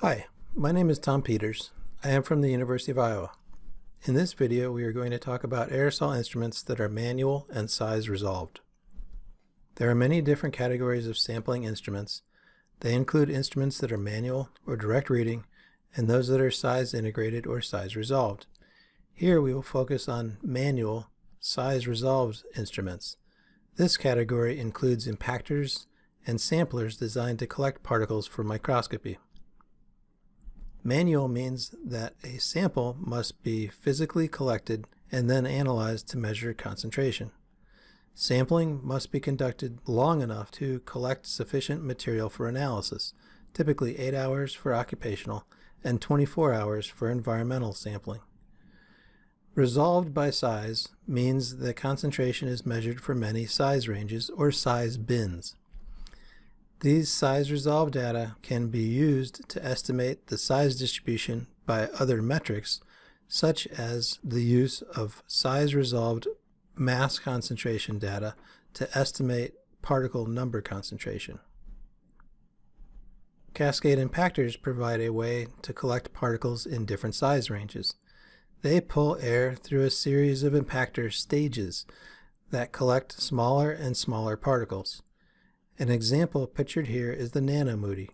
Hi, my name is Tom Peters. I am from the University of Iowa. In this video, we are going to talk about aerosol instruments that are manual and size resolved. There are many different categories of sampling instruments. They include instruments that are manual or direct reading and those that are size integrated or size resolved. Here we will focus on manual, size resolved instruments. This category includes impactors and samplers designed to collect particles for microscopy. Manual means that a sample must be physically collected and then analyzed to measure concentration. Sampling must be conducted long enough to collect sufficient material for analysis, typically 8 hours for occupational and 24 hours for environmental sampling. Resolved by size means that concentration is measured for many size ranges or size bins. These size resolved data can be used to estimate the size distribution by other metrics such as the use of size resolved mass concentration data to estimate particle number concentration. Cascade impactors provide a way to collect particles in different size ranges. They pull air through a series of impactor stages that collect smaller and smaller particles. An example pictured here is the NanoMOUDI,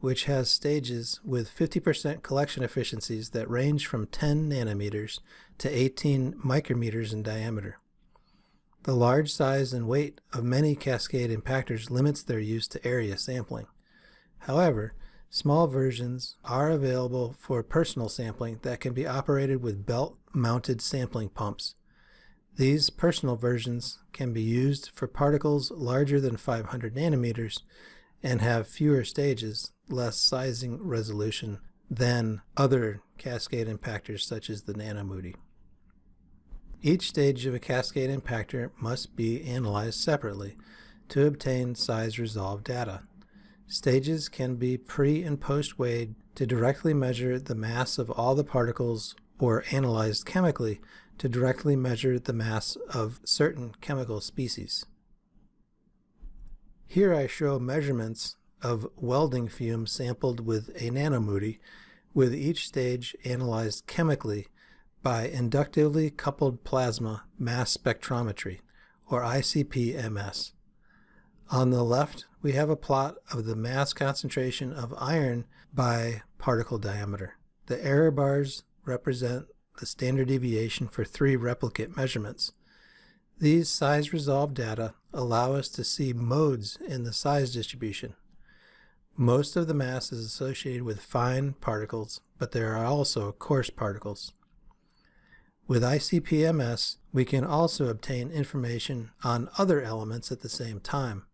which has stages with 50% collection efficiencies that range from 10 nanometers to 18 micrometers in diameter. The large size and weight of many cascade impactors limits their use to area sampling. However, small versions are available for personal sampling that can be operated with belt-mounted sampling pumps. These personal versions can be used for particles larger than 500 nanometers and have fewer stages, less sizing resolution than other cascade impactors such as the NanoMOUDI. Each stage of a cascade impactor must be analyzed separately to obtain size resolved data. Stages can be pre and post weighed to directly measure the mass of all the particles or analyzed chemically to directly measure the mass of certain chemical species. Here I show measurements of welding fumes sampled with a NanoMOUDI with each stage analyzed chemically by inductively coupled plasma mass spectrometry, or ICP-MS. On the left, we have a plot of the mass concentration of iron by particle diameter. The error bars represent the standard deviation for three replicate measurements. These size resolved data allow us to see modes in the size distribution. Most of the mass is associated with fine particles, but there are also coarse particles. With ICP-MS, we can also obtain information on other elements at the same time.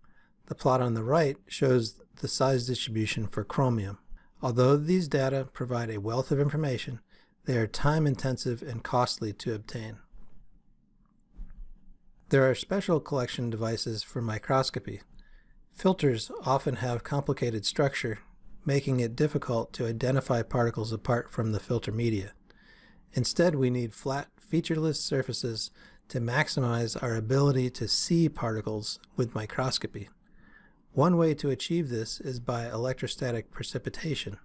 The plot on the right shows the size distribution for chromium. Although these data provide a wealth of information, they are time-intensive and costly to obtain. There are special collection devices for microscopy. Filters often have complicated structure, making it difficult to identify particles apart from the filter media. Instead, we need flat, featureless surfaces to maximize our ability to see particles with microscopy. One way to achieve this is by electrostatic precipitation.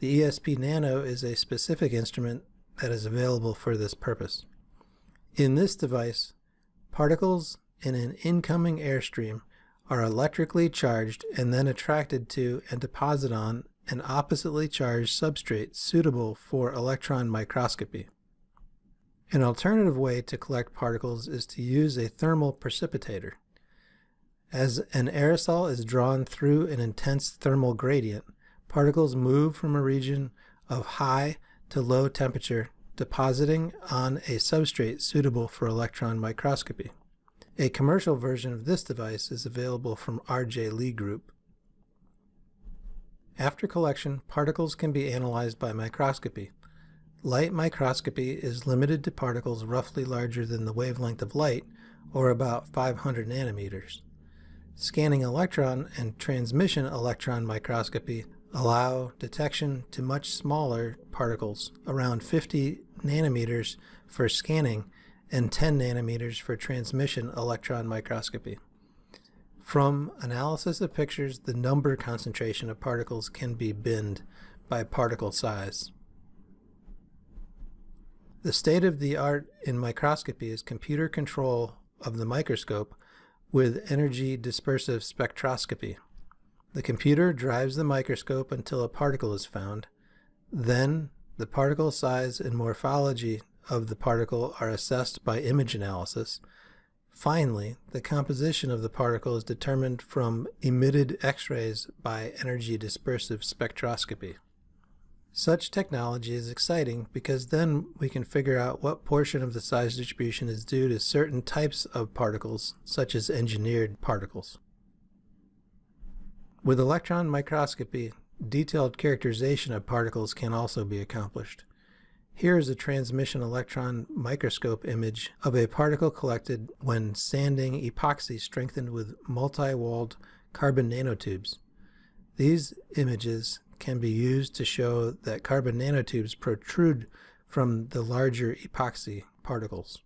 The ESP Nano is a specific instrument that is available for this purpose. In this device, particles in an incoming airstream are electrically charged and then attracted to and deposited on an oppositely charged substrate suitable for electron microscopy. An alternative way to collect particles is to use a thermal precipitator. As an aerosol is drawn through an intense thermal gradient, particles move from a region of high to low temperature, depositing on a substrate suitable for electron microscopy. A commercial version of this device is available from R.J. Lee Group. After collection, particles can be analyzed by microscopy. Light microscopy is limited to particles roughly larger than the wavelength of light, or about 500 nanometers. Scanning electron and transmission electron microscopy allow detection to much smaller particles, around 50 nanometers for scanning and 10 nanometers for transmission electron microscopy. From analysis of pictures, the number concentration of particles can be binned by particle size. The state of the art in microscopy is computer control of the microscope with energy dispersive spectroscopy. The computer drives the microscope until a particle is found. Then the particle size and morphology of the particle are assessed by image analysis. Finally, the composition of the particle is determined from emitted X-rays by energy dispersive spectroscopy. Such technology is exciting because then we can figure out what portion of the size distribution is due to certain types of particles, such as engineered particles. With electron microscopy, detailed characterization of particles can also be accomplished. Here is a transmission electron microscope image of a particle collected when sanding epoxy strengthened with multi-walled carbon nanotubes. These images can be used to show that carbon nanotubes protrude from the larger epoxy particles.